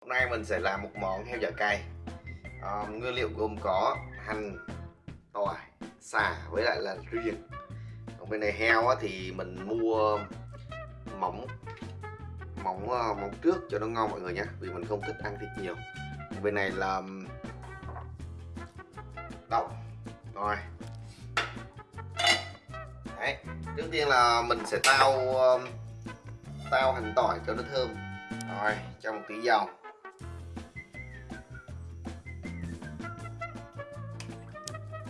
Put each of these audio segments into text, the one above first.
Hôm nay mình sẽ làm một món heo dạ cay. À, Nguyên liệu gồm có hành, tỏi, xả với lại là riềng. Còn bên này heo á, thì mình mua mỏng mỏng ờ, mỏng trước cho nó ngon mọi người nhé Vì mình không thích ăn thịt nhiều. Còn Bên này là đậu. Rồi. Đấy. Trước tiên là mình sẽ tao tao hành tỏi cho nó thơm. Rồi cho một tí dầu.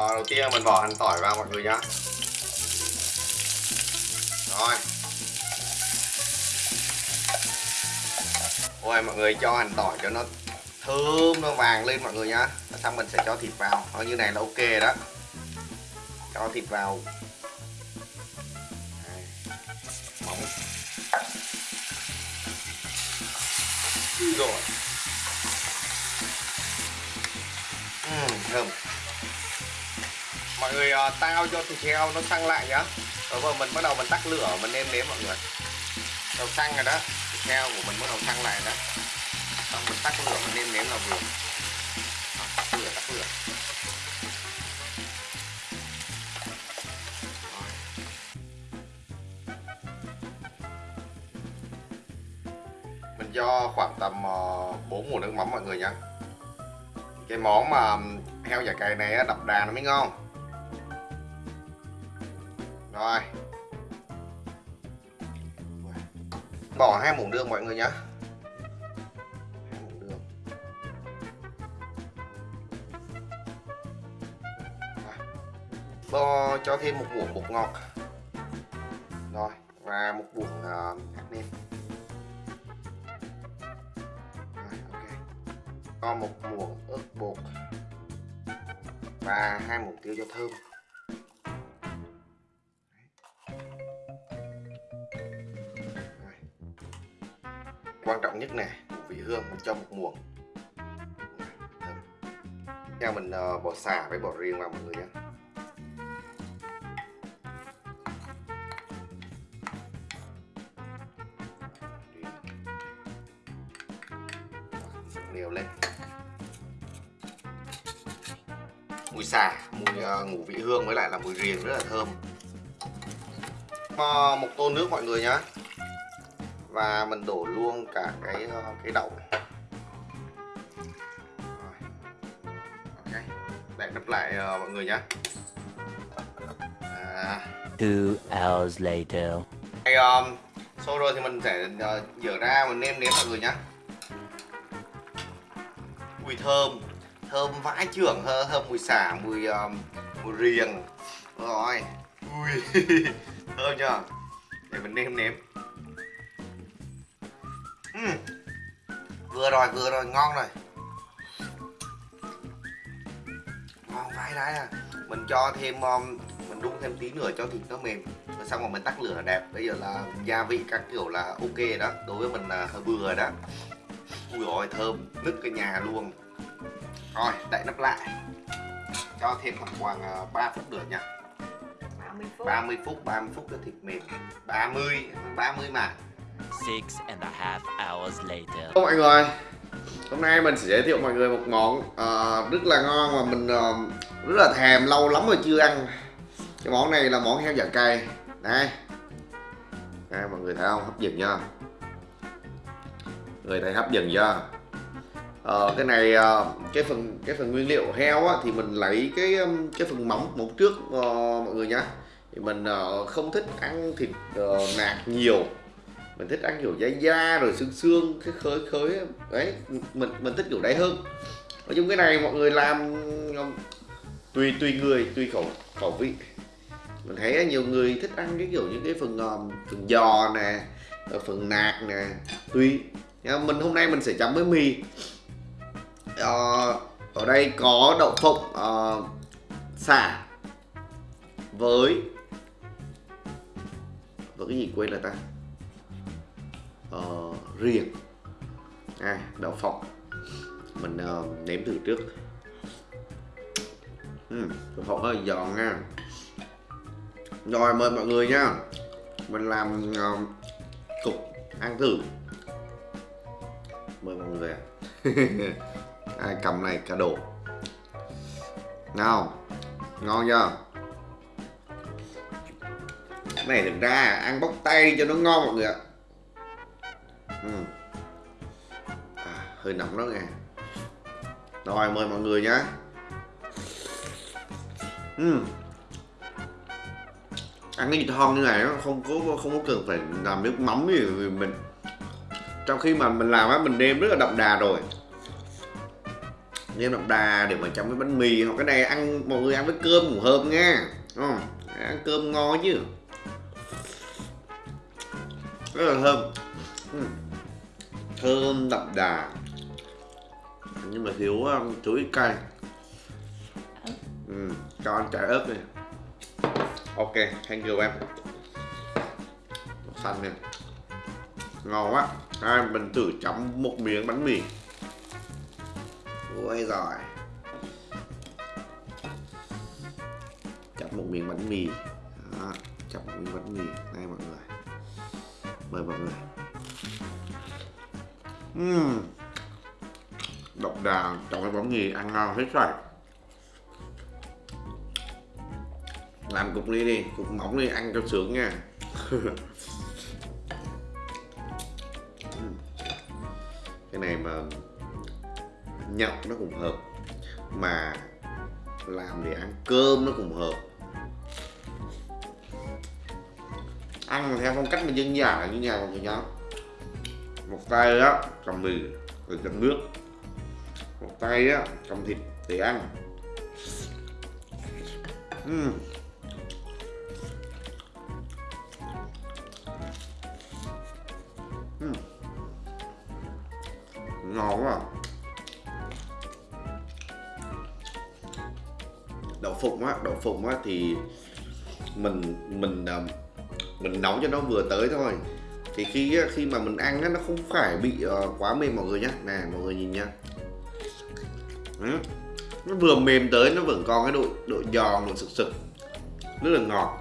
Rồi, đầu tiên mình bỏ hành tỏi vào mọi người nhá. Rồi. Ôi mọi người cho hành tỏi cho nó thơm nó vàng lên mọi người nhá. Xong mình sẽ cho thịt vào. Nó như này là ok đó. Cho thịt vào. Đây. mỏng. Rồi. Uhm, thơm mọi người à, uh, tao cho thịt heo nó xăng lại nhá. Rồi vừa mình bắt đầu mình tắt lửa mình nêm nếm mọi người. Đầu xăng rồi đó. Thịt heo của mình bắt đầu xăng lại đó. Xong mình tắt lửa mình nêm nếm là vừa. Tắt lửa tắt lửa. Mình cho khoảng tầm ờ, 4 muỗng nước mắm mọi người nha cái món mà heo giả cày này đập đà nó mới ngon rồi. Bỏ hai muỗng đường mọi người nhé hai muỗng đường. Rồi. Bo cho thêm một muỗng bột ngọt. Rồi và một muỗng uh, hạt nêm. Cho một muỗng ớt bột. Và hai muỗng tiêu cho thơm. Quan trọng nhất nè vị hương mình cho một muỗng. Theo mình uh, bỏ xả với bỏ riêng vào mọi người nhé. Đều lên. Mùi xả mùi ờ, uh, ngủ vị hương với lại là mùi riềng rất là thơm. Uh, một tô nước mọi người nhé và mình đổ luôn cả cái ờ, cái đậu. Rồi. ok. Để đắp lại ờ, mọi người nhé à, Two hours later. Đây, um, sau rồi thì mình sẽ uh, dở ra mình nêm nếm mọi người nhé mùi thơm. Thơm vãi trưởng thơm, thơm mùi xả mùi um, mùi riềng. Rồi. Ui. Thơm chưa? Để mình nêm nếm Ừm. vừa rồi vừa rồi ngon rồi. Ngon vãi đái à. Mình cho thêm um, mình đun thêm tí nữa cho thịt nó mềm. Rồi xong rồi mình tắt lửa là đẹp. Bây giờ là gia vị các kiểu là ok đó. Đối với mình là hơi vừa đó. Ui ôi thơm. Nứt cái nhà luôn. Rồi đậy nắp lại. Cho thêm khoảng khoảng uh, 3 phút nữa nha. 30 phút. 30 phút 30 phút cho thịt mềm. 30 30 mà Six and a half hours later. Hello mọi người. Hôm nay mình sẽ giới thiệu mọi người một món uh, rất là ngon mà mình uh, rất là thèm lâu lắm rồi chưa ăn. Cái món này là món heo dạ cay Đây. Đây mọi người thấy không? Hấp dẫn nha. Người thấy hấp dẫn chưa? Ờ, cái này ờ, cái phần cái phần nguyên liệu heo á, thì mình lấy cái cái phần móng móng trước uh, mọi người nhá. Thì mình uh, không thích ăn thịt uh, nạc nhiều mình thích ăn kiểu da da rồi xương xương cái khơi khơi đấy mình mình thích kiểu đấy hơn. Nói chung cái này mọi người làm tùy tùy người tùy khẩu khẩu vị. Mình thấy nhiều người thích ăn cái kiểu những cái phần ngòm phần giò nè ờ, phần nạc nè tùy. Nhưng mà mình hôm nay mình sẽ chấm với mì. Ờ, ở đây có đậu phộng uh, xả với với cái gì quên rồi ta? Ờ, uh, riềng à, đậu phộng. Mình uh, nếm thử trước. Uhm, đậu phộng hơi giòn nha. Rồi mời mọi người nha. Mình làm uh, cục ăn thử. Mời mọi người ai cầm này cả đồ. Nào ngon chưa? Cái này thực ra ăn bóc tay cho nó ngon mọi người ạ ừ. à, hơi nóng đó nghe rồi mời mọi người nhá ừ. ăn cái gì thon như này nó không có không có cần phải làm nước mắm gì mình trong khi mà mình làm á mình nêm rất là đậm đà rồi nêm đậm đà để mà chấm với bánh mì hoặc cái này ăn mọi người ăn với cơm cũng hợp nha đúng không ăn cơm ngon chứ rất là thơm uhm thơm đậm đà. Nhưng mà thiếu um, chuối cay. Ừ. cho ăn trái ớt đi. Ok thank you em. Xanh nè. Ngon quá. Hai mình thử chấm một miếng bánh mì. Ôi giỏi Chấm một miếng bánh mì. Đó, Chấm một miếng bánh mì. Đây mọi người. Mời mọi người uhm. Độc đà trong cái bánh mì ăn ngon hết rồi. Làm cục ly đi, cục mỏng đi ăn cho sướng nha. Cái này mà nhậu nó cũng hợp mà làm để ăn cơm nó cũng hợp. Ăn theo phong cách mà dân dã như nhà mọi người nhá một tay á, cầm mì, rồi cầm nước. Một tay á, cầm thịt để ăn. Uhm. Uhm ngon quá à. đậu phụng á, đậu phụng á thì mình mình à, mình nấu cho nó vừa tới thôi thì khi khi mà mình ăn á nó không phải bị uh, quá mềm mọi người nhé, nè mọi người nhìn nhá. Ừ. nó vừa mềm tới nó vẫn còn cái độ độ giòn độ sực sực. Rất là ngọt.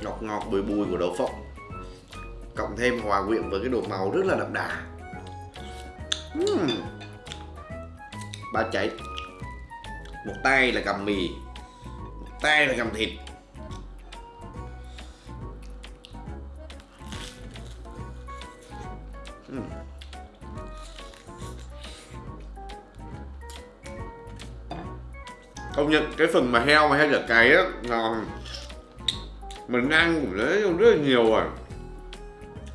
Ngọt ngọt bùi bùi của đậu phộng. Cộng thêm hòa quyện với cái độ màu rất là đậm đà. Uhm. ba cháy. Một tay là cầm mì một tay là cầm thịt. Ừ. công nhận cái phần mà heo mà heo chả cày á ngon mình ăn cũng rất, rất là nhiều rồi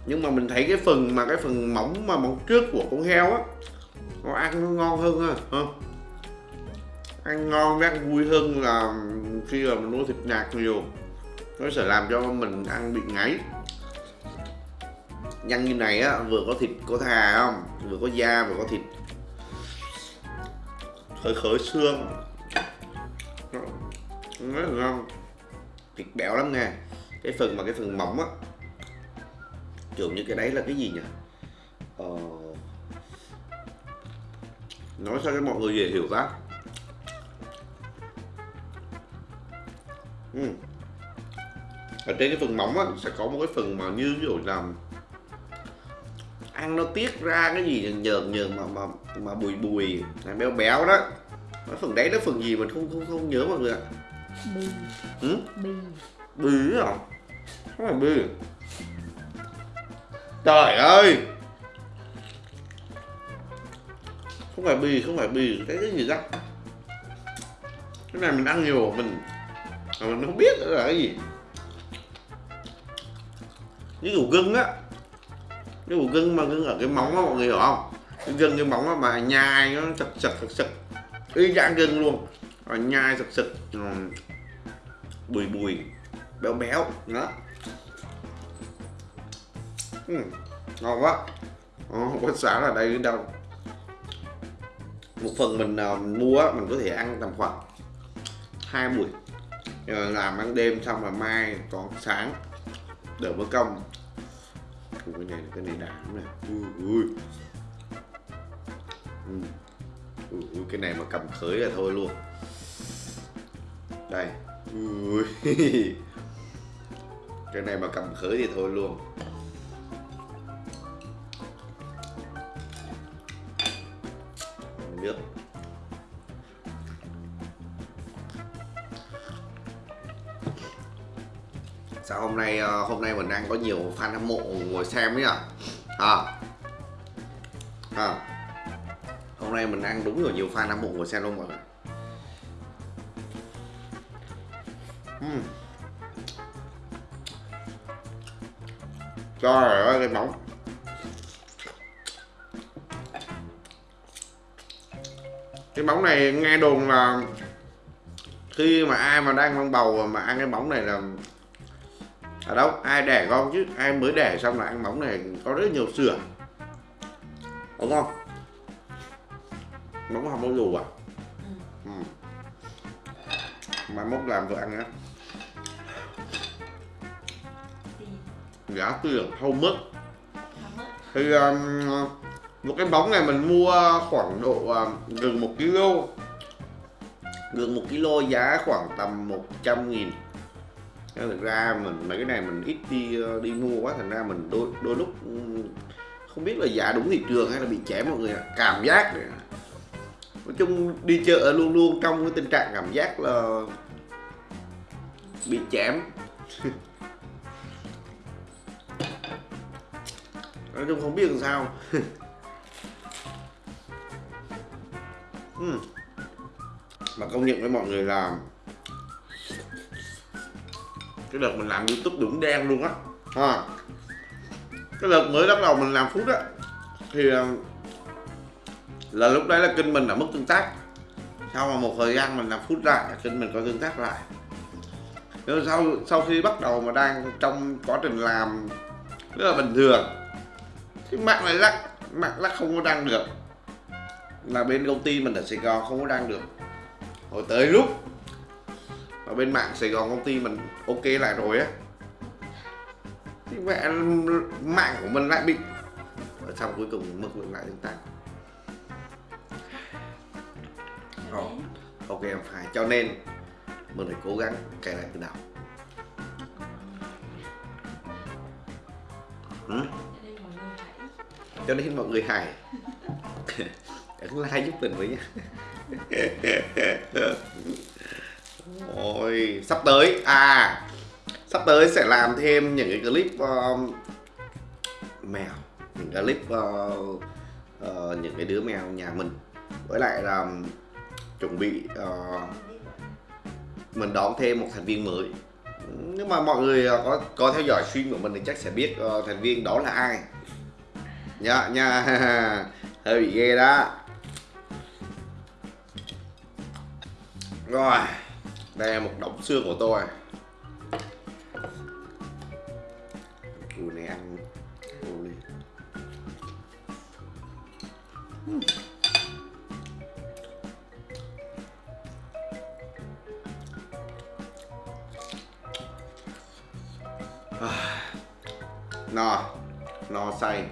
nhưng mà mình thấy cái phần mà cái phần mỏng mà mỏng trước của con heo á nó ăn nó ngon hơn ha ăn ngon với ăn vui hơn là khi mà mình mua thịt nạc nhiều. Nó sẽ làm cho mình ăn bị ngáy nhân như này á, vừa có thịt, có thà không? Vừa có da, vừa có thịt. Khởi khởi xương. Nó rất là ngon thịt béo lắm nha cái phần mà cái phần mỏng á. Trường như cái đấy là cái gì nhỉ? Ờ... nói sao cho mọi người dễ hiểu ta? Ừ. ở trên cái phần mỏng á, sẽ có một cái phần mà như ví dụ làm ăn nó tiết ra cái gì nhờn nhờn mà mà mà bùi bùi. Là béo béo đó. Cái phần đấy nó phần gì mình không không không nhớ mọi người ạ? Bì. Ừ? bì. Bì không phải bì. Trời ơi! Không phải bì không phải bì. Cái cái gì đó? Cái này mình ăn nhiều mình mà mình không biết là cái gì. Cái củ gừng á cái củ gừng mà gừng ở cái móng á mọi người hiểu không? Cái gừng cái móng á mà nhai nó sật sật sật sật y dạng gừng luôn. Rồi nhai sật sật bùi bùi béo béo đó. Uhm, ngon quá. Ồ, không có xả là đây đến đâu một phần mình uh, mua mình có thể ăn tầm khoảng hai buổi. Rồi làm ăn đêm xong là mai còn sáng. Đỡ bữa công của cái này là cái này đã lắm này ui, ui. Ừ. Ui, ui, cái này mà cầm khới là thôi luôn đây ui. cái này mà cầm khới thì thôi luôn nước sao hôm nay ờ, hôm nay mình đang có nhiều fan hâm mộ ngồi xem ấy à à, à. hôm nay mình đang đúng rồi nhiều fan hâm mộ ngồi xem luôn mọi người uhm. Trời ơi cái bóng, Cái bóng này nghe đồn là Khi mà ai mà đang mang bầu mà ăn cái bóng này là ở đâu? Ai đẻ con chứ? Ai mới đẻ xong là ăn móng này? Có rất nhiều sữa. Đúng không? Móng không có dù à? Ừ. mà mốt làm vợ ăn á. Giá tiền không mất. Thì um, một cái bóng này mình mua khoảng độ uh, gần một kg gần một kg giá khoảng tầm 100 nghìn nên thực ra mình mấy cái này mình ít đi ờ, đi mua quá, thành ra mình đôi đôi lúc ừ, không biết là giả đúng thị trường hay là bị chém mọi người ạ. Cảm giác này. nói chung đi chợ luôn luôn trong cái tình trạng cảm giác là bị chém. Nói chung không biết làm sao. Ừ. Mà công nhận với mọi người là cái đợt mình làm youtube đúng đen luôn á. Ha cái đợt mới bắt đầu mình làm phút á thì ờ, là lúc đấy là kênh mình đã mất tương tác. Sau mà một thời gian mình làm phút lại kênh mình có tương tác lại. Nhưng sau sau khi bắt đầu mà đang trong quá trình làm rất là bình thường. Thì mạng lại lắc mạng lắc không có đăng được. Là bên công ty mình ở Sài Gòn không có đăng được. Hồi tới lúc ở bên mạng Sài Gòn công ty mình ok lại rồi á. Thì mẹ mạng của mình lại bị ở xong cuối cùng mất lại tương tác Ồ, ok. em phải. Cho nên mình phải cố gắng cài lại từ đầu. Ừ? cho nên mọi người hài ấn like giúp mình với sắp tới. À sắp tới sẽ làm thêm những cái clip uh, mèo những cái clip uh, uh, những cái đứa mèo nhà mình. Với lại là um, chuẩn bị uh, mình đón thêm một thành viên mới. Nếu mà mọi người uh, có có theo dõi stream của mình thì chắc sẽ biết uh, thành viên đó là ai. Dạ, nha nha. Hơi bị ghê đó. Rồi đây là một đống xương của tôi. Ui này ăn. Ui. À, no no say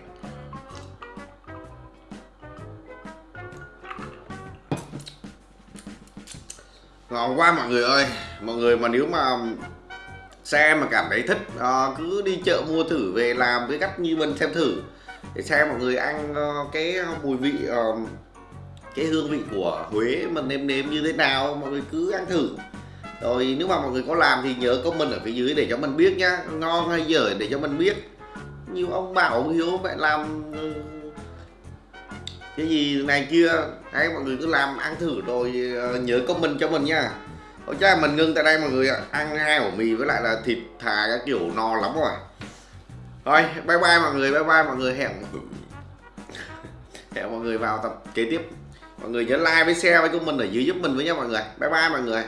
ngon quá mọi người ơi, mọi người mà nếu mà xem mà cảm thấy thích ờ, cứ đi chợ mua thử về làm với cách như mình xem thử. Để xem mọi người ăn ờ, cái mùi vị ờ, cái hương vị của Huế mình nêm nếm như thế nào, mọi người cứ ăn thử. Rồi, nếu mà mọi người có làm thì nhớ comment ở phía dưới để cho mình biết nhá, ngon hay dở để cho mình biết. Nhiều ông bảo ông hiếu, mẹ làm ừ, cái gì này kia, đấy, mọi người cứ làm, ăn thử rồi ờ, nhớ comment cho mình nha. Ôi chắc mình ngưng tại đây mọi người ạ. Ăn hai ổ mì với lại là thịt thà cái kiểu, no lắm rồi. Rồi, bye bye mọi người, bye bye mọi người. Hẹn Hẹn mọi người vào tập kế tiếp. Mọi người nhớ like với share với comment ở dưới giúp mình với nha mọi người. Bye bye mọi người.